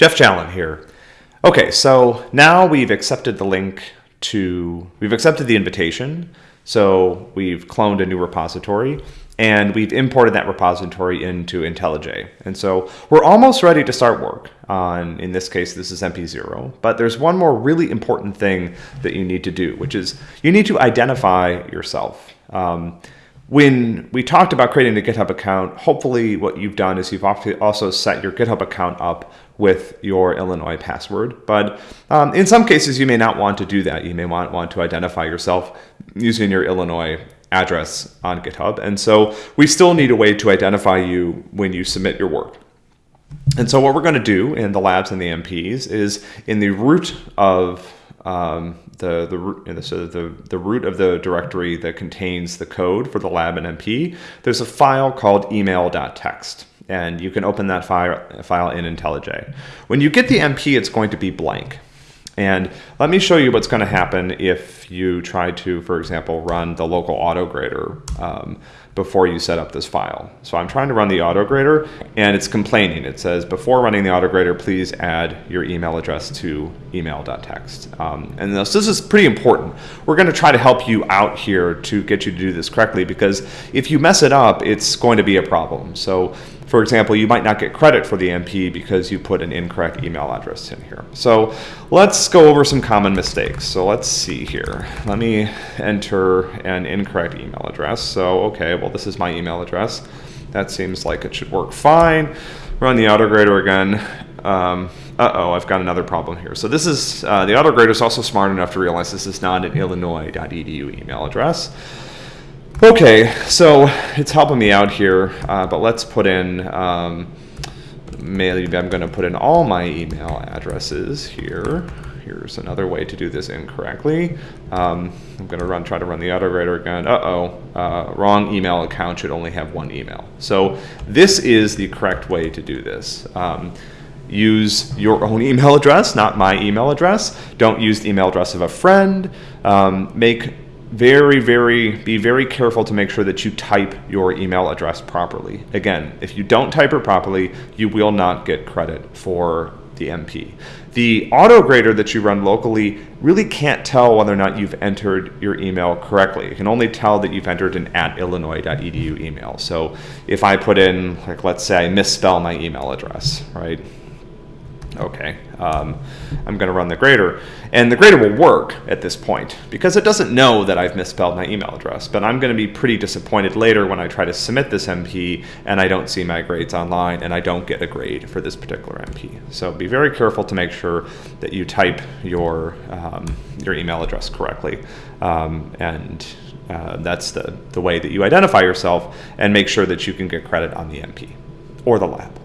Geoff Challen here. Okay, so now we've accepted the link to, we've accepted the invitation. So we've cloned a new repository and we've imported that repository into IntelliJ. And so we're almost ready to start work on, in this case, this is MP0, but there's one more really important thing that you need to do, which is you need to identify yourself. Um, when we talked about creating a GitHub account, hopefully what you've done is you've also set your GitHub account up with your Illinois password. But um, in some cases, you may not want to do that. You may want, want to identify yourself using your Illinois address on GitHub. And so we still need a way to identify you when you submit your work. And so what we're going to do in the labs and the MPs is in the root of um, the the so the the root of the directory that contains the code for the lab and MP. There's a file called email.txt and you can open that file file in IntelliJ. When you get the MP, it's going to be blank. And let me show you what's going to happen if you try to, for example, run the local autograder um, before you set up this file. So I'm trying to run the autograder and it's complaining. It says, before running the autograder, please add your email address to email.txt. Um, and this, this is pretty important. We're going to try to help you out here to get you to do this correctly because if you mess it up, it's going to be a problem. So for example, you might not get credit for the MP because you put an incorrect email address in here. So let's go over some common mistakes. So let's see here. Let me enter an incorrect email address. So, okay, well, this is my email address. That seems like it should work fine. Run the autograder again. Um, uh-oh, I've got another problem here. So this is, uh, the autograder is also smart enough to realize this is not an illinois.edu email address. Okay, so it's helping me out here, uh, but let's put in, um, maybe I'm going to put in all my email addresses here. Here's another way to do this incorrectly. Um, I'm going to run, try to run the autograder again. Uh-oh, uh, wrong email account should only have one email. So this is the correct way to do this. Um, use your own email address, not my email address. Don't use the email address of a friend. Um, make very, very, be very careful to make sure that you type your email address properly. Again, if you don't type it properly, you will not get credit for the MP. The auto grader that you run locally really can't tell whether or not you've entered your email correctly. It can only tell that you've entered an at illinois.edu email. So if I put in, like, let's say I misspell my email address, right? Okay, um, I'm going to run the grader. And the grader will work at this point because it doesn't know that I've misspelled my email address. But I'm going to be pretty disappointed later when I try to submit this MP and I don't see my grades online and I don't get a grade for this particular MP. So be very careful to make sure that you type your, um, your email address correctly. Um, and uh, that's the, the way that you identify yourself and make sure that you can get credit on the MP or the lab.